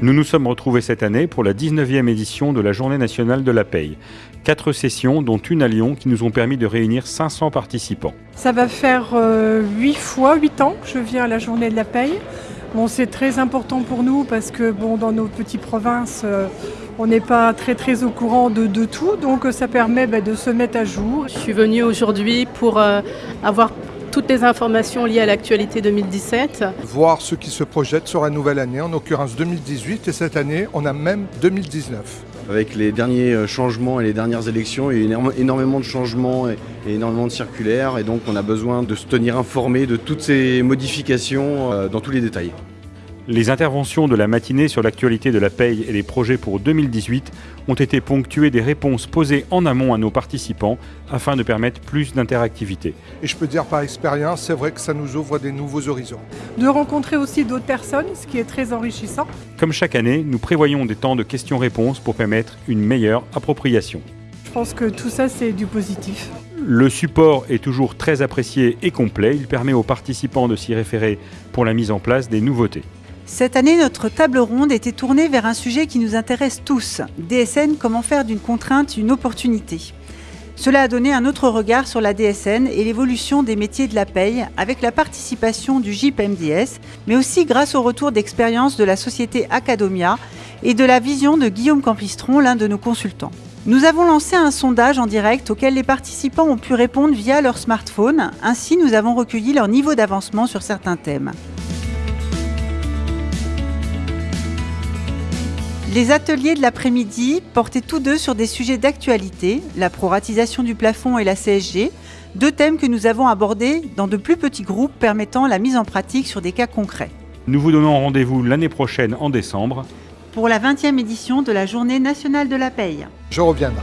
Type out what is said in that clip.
Nous nous sommes retrouvés cette année pour la 19e édition de la Journée nationale de la paye. Quatre sessions, dont une à Lyon, qui nous ont permis de réunir 500 participants. Ça va faire euh, 8 fois, 8 ans que je viens à la Journée de la paye. Bon, c'est très important pour nous parce que bon, dans nos petites provinces, euh, on n'est pas très très au courant de, de tout, donc ça permet bah, de se mettre à jour. Je suis venue aujourd'hui pour euh, avoir toutes les informations liées à l'actualité 2017. Voir ce qui se projette sur la nouvelle année, en l'occurrence 2018, et cette année, on a même 2019. Avec les derniers euh, changements et les dernières élections, il y a eu énormément de changements et énormément de circulaires, et donc on a besoin de se tenir informé de toutes ces modifications euh, dans tous les détails. Les interventions de la matinée sur l'actualité de la paye et les projets pour 2018 ont été ponctuées des réponses posées en amont à nos participants afin de permettre plus d'interactivité. Et je peux dire par expérience, c'est vrai que ça nous ouvre des nouveaux horizons. De rencontrer aussi d'autres personnes, ce qui est très enrichissant. Comme chaque année, nous prévoyons des temps de questions-réponses pour permettre une meilleure appropriation. Je pense que tout ça, c'est du positif. Le support est toujours très apprécié et complet. Il permet aux participants de s'y référer pour la mise en place des nouveautés. Cette année, notre table ronde était tournée vers un sujet qui nous intéresse tous. DSN, comment faire d'une contrainte une opportunité Cela a donné un autre regard sur la DSN et l'évolution des métiers de la paye avec la participation du JIP-MDS, mais aussi grâce au retour d'expérience de la société Acadomia et de la vision de Guillaume Campistron, l'un de nos consultants. Nous avons lancé un sondage en direct auquel les participants ont pu répondre via leur smartphone. Ainsi, nous avons recueilli leur niveau d'avancement sur certains thèmes. Les ateliers de l'après-midi portaient tous deux sur des sujets d'actualité, la proratisation du plafond et la CSG, deux thèmes que nous avons abordés dans de plus petits groupes permettant la mise en pratique sur des cas concrets. Nous vous donnons rendez-vous l'année prochaine en décembre Pour la 20e édition de la Journée nationale de la paye. Je reviendrai.